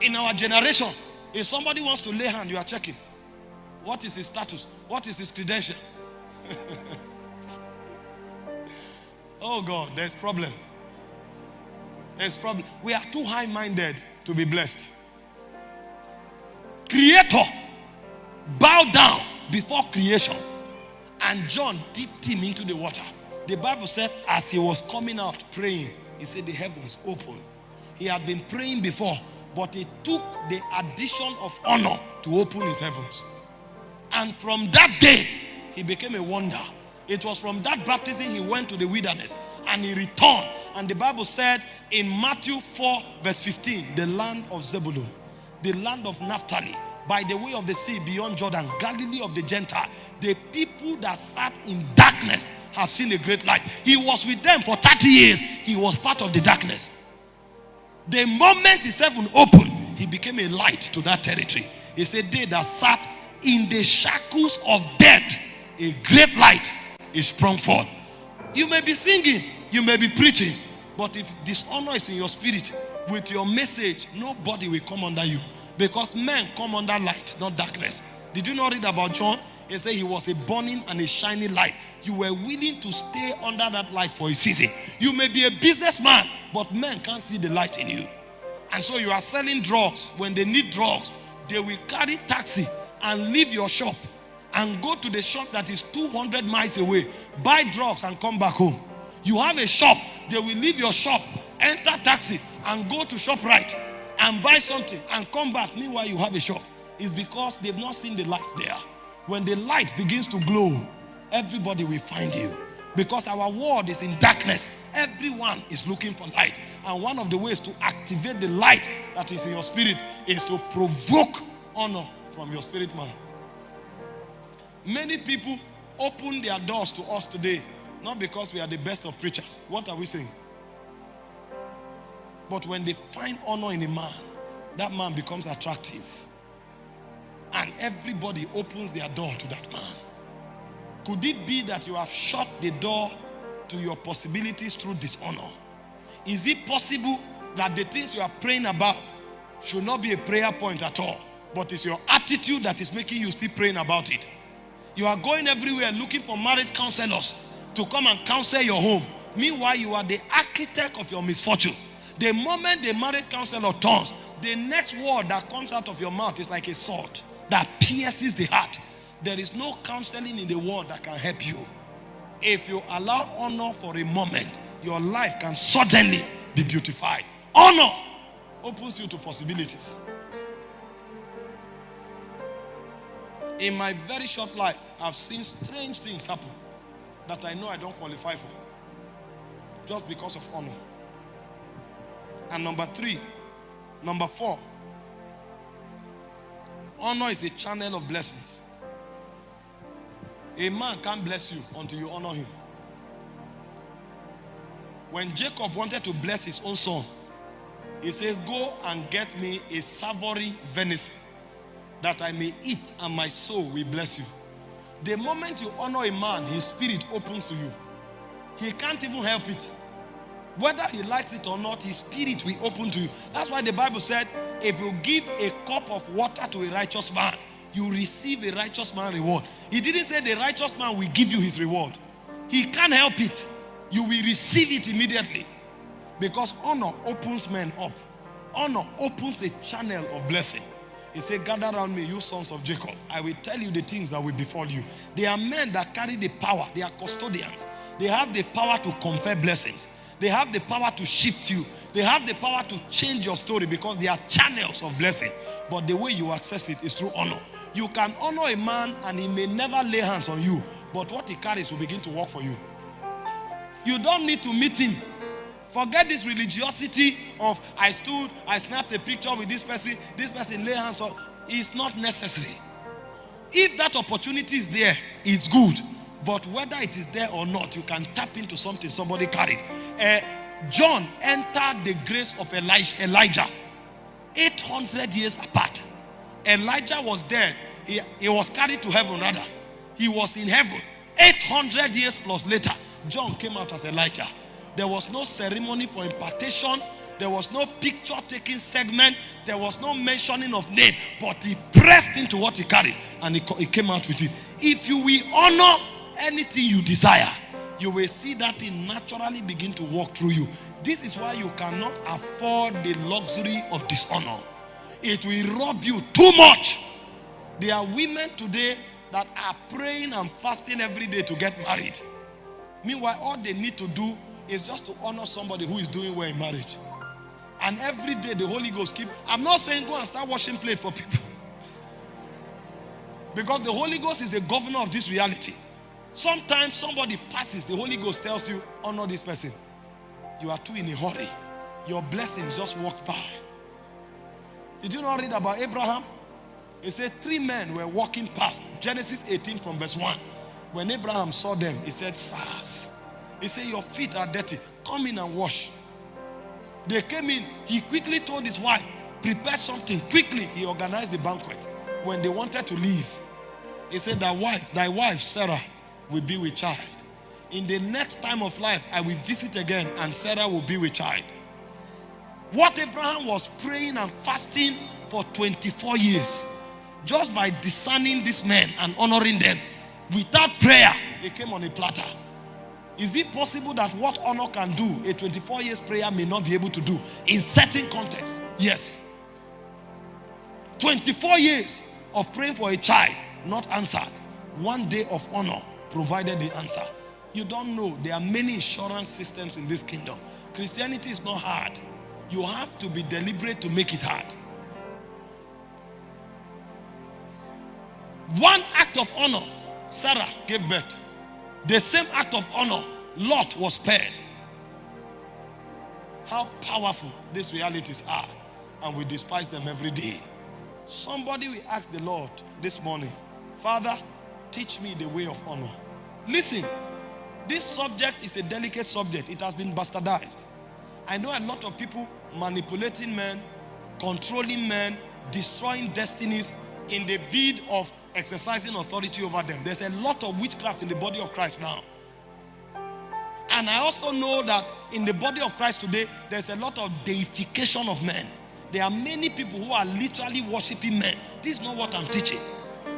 In our generation, if somebody wants to lay hand, you are checking. What is his status? What is his credential? oh God, there's problem. There's problem. We are too high-minded to be blessed. Creator bow down before creation. And John dipped him into the water. The Bible said as he was coming out praying, he said the heavens opened. He had been praying before, but it took the addition of honor to open his heavens. And from that day, he became a wonder. It was from that baptism he went to the wilderness and he returned. And the Bible said in Matthew 4 verse 15, the land of Zebulun, the land of Naphtali, by the way of the sea beyond Jordan, Galilee of the Gentile, the people that sat in darkness have seen a great light. He was with them for 30 years. He was part of the darkness. The moment his heaven opened, he became a light to that territory. He said, they that sat in the shackles of death, a great light is sprung forth. You may be singing, you may be preaching, but if dishonor is in your spirit, with your message, nobody will come under you. Because men come under light, not darkness. Did you not read about John? He said he was a burning and a shining light. You were willing to stay under that light for a season. You may be a businessman, but men can't see the light in you. And so you are selling drugs. When they need drugs, they will carry taxi and leave your shop and go to the shop that is 200 miles away, buy drugs and come back home. You have a shop, they will leave your shop, enter taxi and go to shop right and buy something and come back. Meanwhile, you have a shop. It's because they've not seen the light there. When the light begins to glow, everybody will find you. Because our world is in darkness. Everyone is looking for light. And one of the ways to activate the light that is in your spirit is to provoke honor from your spirit man. Many people open their doors to us today, not because we are the best of preachers. What are we saying? But when they find honor in a man, that man becomes attractive. And everybody opens their door to that man. Could it be that you have shut the door to your possibilities through dishonor? Is it possible that the things you are praying about should not be a prayer point at all, but it's your attitude that is making you still praying about it? You are going everywhere looking for marriage counselors to come and counsel your home. Meanwhile, you are the architect of your misfortune. The moment the marriage counselor turns, the next word that comes out of your mouth is like a sword that pierces the heart. There is no counseling in the world that can help you. If you allow honor for a moment, your life can suddenly be beautified. Honor opens you to possibilities. In my very short life, I've seen strange things happen that I know I don't qualify for just because of honor. And number three, number four, honor is a channel of blessings. A man can't bless you until you honor him. When Jacob wanted to bless his own son, he said, Go and get me a savory venison that I may eat and my soul will bless you. The moment you honor a man, his spirit opens to you. He can't even help it. Whether he likes it or not, his spirit will open to you. That's why the Bible said, if you give a cup of water to a righteous man, you receive a righteous man reward. He didn't say the righteous man will give you his reward. He can't help it. You will receive it immediately. Because honor opens men up. Honor opens a channel of blessing. He said, gather around me, you sons of Jacob. I will tell you the things that will befall you. They are men that carry the power. They are custodians. They have the power to confer blessings. They have the power to shift you. They have the power to change your story because they are channels of blessing. But the way you access it is through honor. You can honor a man and he may never lay hands on you. But what he carries will begin to work for you. You don't need to meet him. Forget this religiosity of I stood, I snapped a picture with this person, this person lay hands on. It's not necessary. If that opportunity is there, it's good. But whether it is there or not, you can tap into something somebody carried. Uh, John entered the grace of Elijah, Elijah 800 years apart. Elijah was dead. He, he was carried to heaven rather. He was in heaven. 800 years plus later, John came out as Elijah. There was no ceremony for impartation. There was no picture taking segment. There was no mentioning of name. But he pressed into what he carried and he, he came out with it. If you will honor anything you desire, you will see that thing naturally begin to walk through you. This is why you cannot afford the luxury of dishonor. It will rob you too much. There are women today that are praying and fasting every day to get married. Meanwhile, all they need to do is just to honor somebody who is doing well in marriage. And every day the Holy Ghost keep. I'm not saying go and start washing plate for people. Because the Holy Ghost is the governor of this reality. Sometimes somebody passes, the Holy Ghost tells you, honor this person. You are too in a hurry. Your blessings just walked by. Did you not read about Abraham? He said three men were walking past. Genesis 18 from verse 1. When Abraham saw them, he said, Sirs. He said, Your feet are dirty. Come in and wash. They came in. He quickly told his wife, Prepare something. Quickly, he organized the banquet. When they wanted to leave, he said, Thy wife, thy wife, Sarah, will be with child. In the next time of life, I will visit again, and Sarah will be with child. What Abraham was praying and fasting for 24 years, just by discerning these men and honoring them, without prayer, they came on a platter. Is it possible that what honor can do, a 24 years prayer may not be able to do in certain context? Yes. 24 years of praying for a child, not answered. One day of honor provided the answer. You don't know. There are many insurance systems in this kingdom. Christianity is not hard. You have to be deliberate to make it hard. One act of honor, Sarah gave birth. The same act of honor, Lot was spared. How powerful these realities are. And we despise them every day. Somebody will ask the Lord this morning, Father, teach me the way of honor. Listen, this subject is a delicate subject. It has been bastardized. I know a lot of people manipulating men, controlling men, destroying destinies in the bid of exercising authority over them. There's a lot of witchcraft in the body of Christ now. And I also know that in the body of Christ today, there's a lot of deification of men. There are many people who are literally worshiping men. This is not what I'm teaching.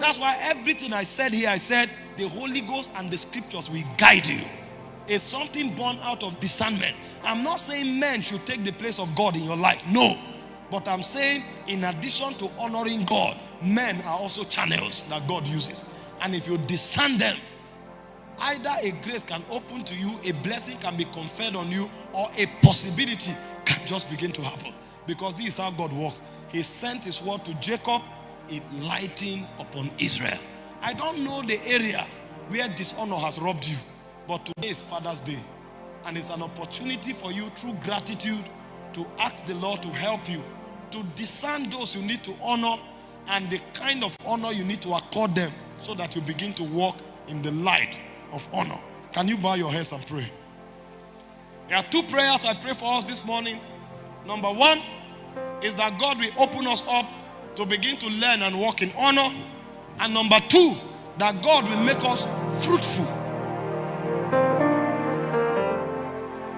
That's why everything I said here, I said the Holy Ghost and the scriptures will guide you. It's something born out of discernment. I'm not saying men should take the place of God in your life. No. But I'm saying in addition to honoring God, men are also channels that God uses. And if you discern them, either a grace can open to you, a blessing can be conferred on you, or a possibility can just begin to happen. Because this is how God works. He sent his word to Jacob, it lighting upon Israel. I don't know the area where dishonor has robbed you, but today is Father's Day. And it's an opportunity for you through gratitude to ask the Lord to help you to discern those you need to honor and the kind of honor you need to accord them so that you begin to walk in the light of honor. Can you bow your heads and pray? There are two prayers I pray for us this morning. Number one is that God will open us up to begin to learn and walk in honor. And number two, that God will make us fruitful.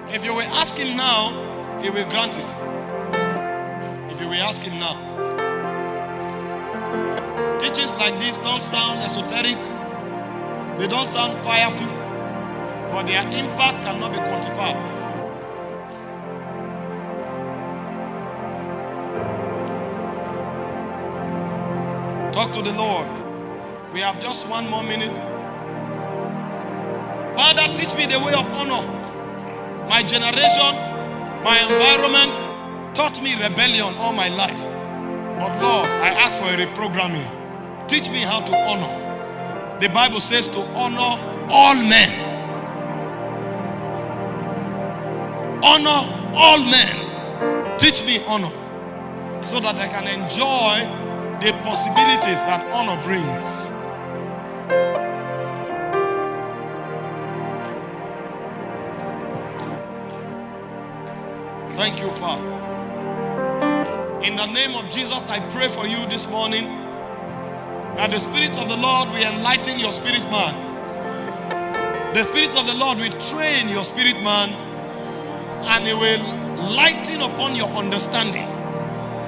If you will ask Him now, He will grant it. If you will ask Him now. Teachings like this don't sound esoteric, they don't sound fireful, but their impact cannot be quantified. Talk to the Lord. We have just one more minute. Father, teach me the way of honor. My generation, my environment taught me rebellion all my life. But Lord, I ask for a reprogramming. Teach me how to honor. The Bible says to honor all men. Honor all men. Teach me honor so that I can enjoy the possibilities that honor brings. Thank you, Father. In the name of Jesus, I pray for you this morning that the Spirit of the Lord will enlighten your spirit man. The Spirit of the Lord will train your spirit man and He will lighten upon your understanding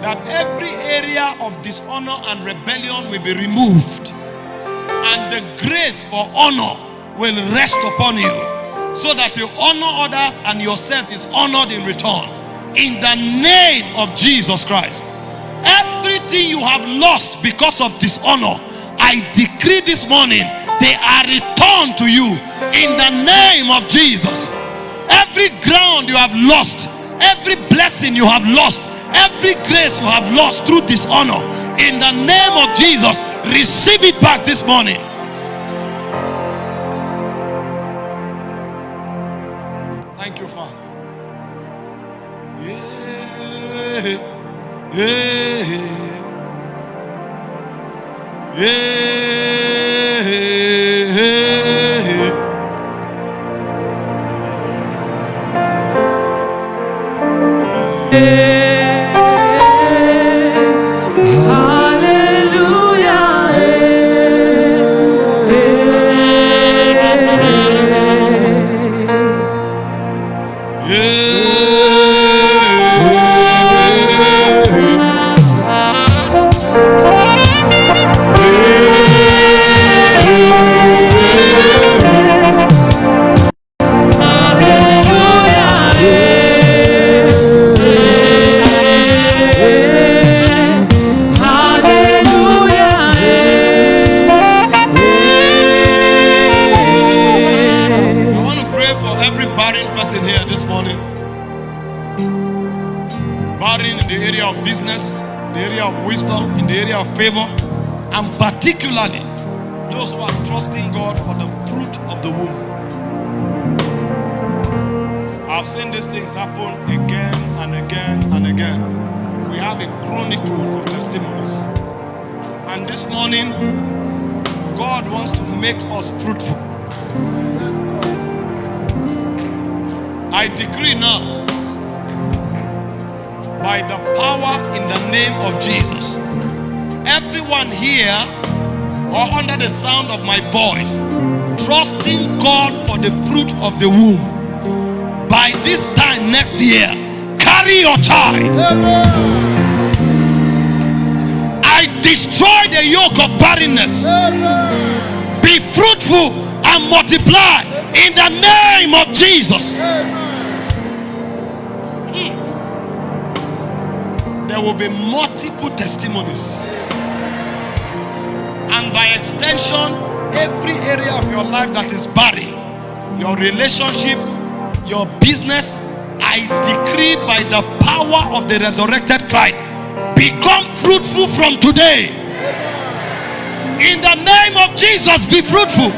that every area of dishonor and rebellion will be removed. And the grace for honor will rest upon you so that you honor others and yourself is honored in return. In the name of Jesus Christ everything you have lost because of dishonor I decree this morning they are returned to you. In the name of Jesus every ground you have lost every blessing you have lost every grace you have lost through dishonor in the name of Jesus receive it back this morning. Thank you father. Yeah. Yeah. Yeah particularly those who are trusting God for the fruit of the womb. I've seen these things happen again and again and again. We have a chronicle of testimonies. And this morning, God wants to make us fruitful. I decree now, by the power in the name of Jesus, everyone here or under the sound of my voice trusting God for the fruit of the womb. By this time next year carry your child. I destroy the yoke of barrenness. Be fruitful and multiply in the name of Jesus. Hmm. there will be multiple testimonies and by extension every area of your life that is barren your relationships your business I decree by the power of the resurrected Christ become fruitful from today. In the name of Jesus be fruitful.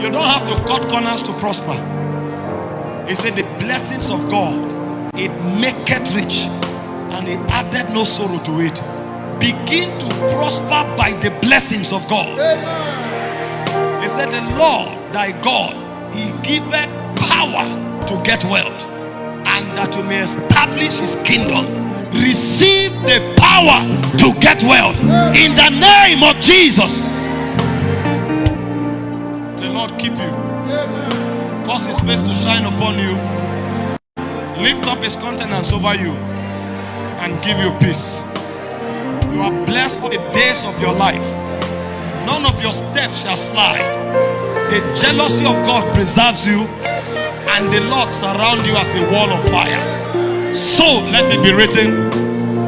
You don't have to cut corners to prosper. He said the blessings of God it maketh rich and he added no sorrow to it begin to prosper by the blessings of God. Amen. He said, The Lord thy God, he giveth power to get wealth, and that you may establish his kingdom. Receive the power to get wealth in the name of Jesus. The Lord keep you, cause his face to shine upon you, lift up his countenance over you, and give you peace. You are blessed all the days of your life. None of your steps shall slide. The jealousy of God preserves you and the Lord surround you as a wall of fire. So let it be written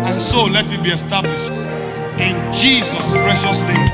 and so let it be established. In Jesus' precious name.